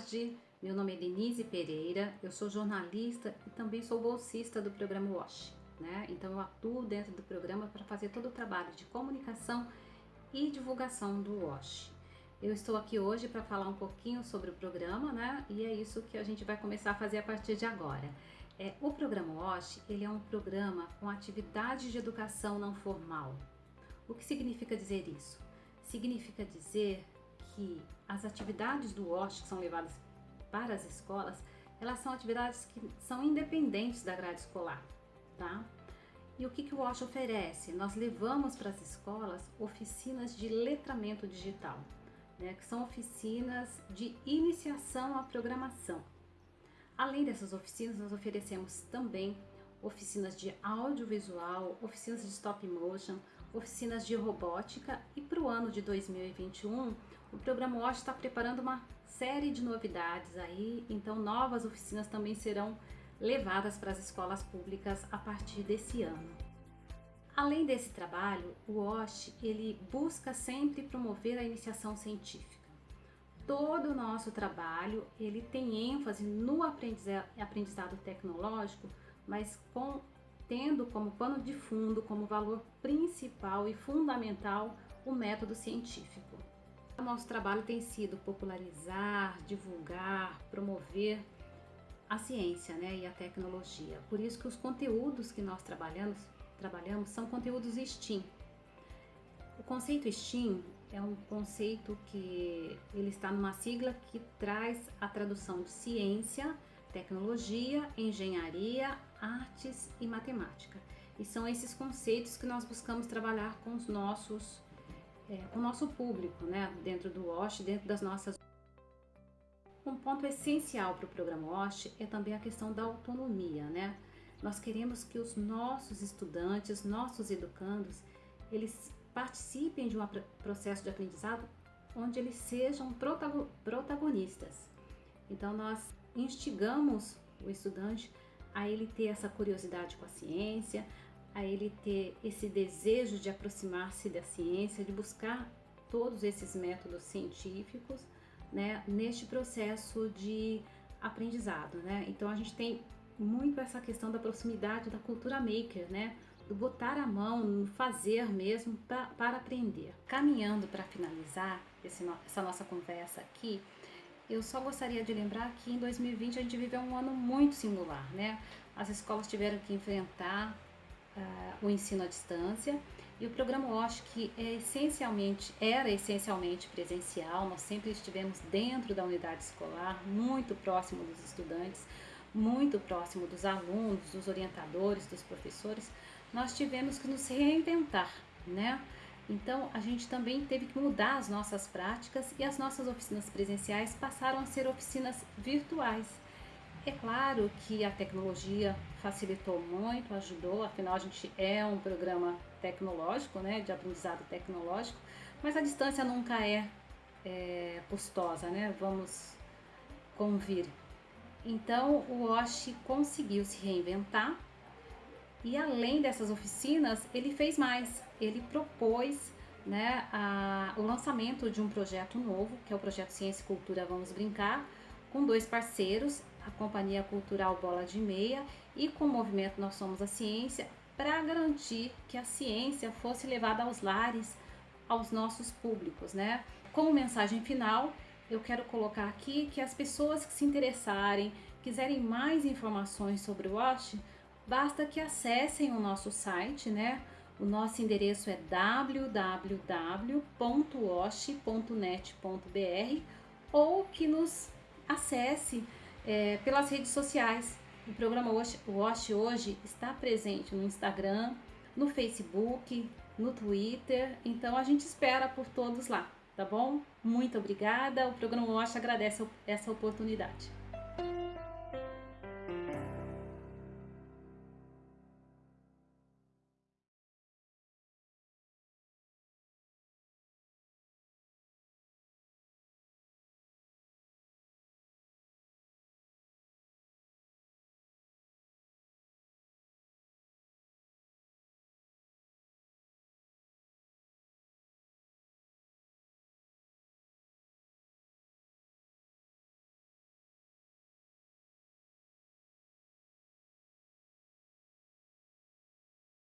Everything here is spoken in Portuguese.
tarde, meu nome é Denise Pereira, eu sou jornalista e também sou bolsista do programa WASH. Né? Então eu atuo dentro do programa para fazer todo o trabalho de comunicação e divulgação do WASH. Eu estou aqui hoje para falar um pouquinho sobre o programa, né? E é isso que a gente vai começar a fazer a partir de agora. É, o programa WASH, ele é um programa com atividades de educação não formal. O que significa dizer isso? Significa dizer que as atividades do WASH que são levadas para as escolas, elas são atividades que são independentes da grade escolar, tá? E o que, que o WASH oferece? Nós levamos para as escolas oficinas de letramento digital, né, que são oficinas de iniciação à programação. Além dessas oficinas, nós oferecemos também oficinas de audiovisual, oficinas de stop motion, oficinas de robótica e para o ano de 2021 o programa WASH está preparando uma série de novidades aí, então novas oficinas também serão levadas para as escolas públicas a partir desse ano. Além desse trabalho, o WASH ele busca sempre promover a iniciação científica. Todo o nosso trabalho ele tem ênfase no aprendizado tecnológico, mas com, tendo como pano de fundo, como valor principal e fundamental, o método científico. O nosso trabalho tem sido popularizar, divulgar, promover a ciência né, e a tecnologia. Por isso que os conteúdos que nós trabalhamos, trabalhamos são conteúdos STEAM. O conceito STEAM é um conceito que ele está numa sigla que traz a tradução de ciência, tecnologia, engenharia, artes e matemática. E são esses conceitos que nós buscamos trabalhar com os nossos é, o nosso público, né, dentro do WASH, dentro das nossas. Um ponto essencial para o programa WASH é também a questão da autonomia, né? Nós queremos que os nossos estudantes, nossos educandos, eles participem de um processo de aprendizado onde eles sejam protagonistas. Então nós instigamos o estudante a ele ter essa curiosidade com a ciência, a ele ter esse desejo de aproximar-se da ciência, de buscar todos esses métodos científicos, né, neste processo de aprendizado, né? Então a gente tem muito essa questão da proximidade da cultura maker, né? Do botar a mão, no fazer mesmo pra, para aprender. Caminhando para finalizar esse, essa nossa conversa aqui, eu só gostaria de lembrar que em 2020 a gente viveu um ano muito singular, né? As escolas tiveram que enfrentar uh, o ensino à distância e o programa WASH que é essencialmente, era essencialmente presencial, nós sempre estivemos dentro da unidade escolar, muito próximo dos estudantes, muito próximo dos alunos, dos orientadores, dos professores, nós tivemos que nos reinventar, né? Então, a gente também teve que mudar as nossas práticas e as nossas oficinas presenciais passaram a ser oficinas virtuais. É claro que a tecnologia facilitou muito, ajudou, afinal a gente é um programa tecnológico, né, de aprendizado tecnológico, mas a distância nunca é, é custosa, né, vamos convir. Então o Osh conseguiu se reinventar e além dessas oficinas, ele fez mais, ele propôs né, a, o lançamento de um projeto novo, que é o projeto Ciência e Cultura Vamos Brincar, com dois parceiros, a Companhia Cultural Bola de Meia e com o movimento Nós Somos a Ciência, para garantir que a ciência fosse levada aos lares, aos nossos públicos, né? Como mensagem final, eu quero colocar aqui que as pessoas que se interessarem, quiserem mais informações sobre o WASH, basta que acessem o nosso site, né? O nosso endereço é www.wash.net.br ou que nos acesse é, pelas redes sociais. O programa Wash hoje está presente no Instagram, no Facebook, no Twitter, então a gente espera por todos lá, tá bom? Muito obrigada, o programa Wash agradece essa oportunidade.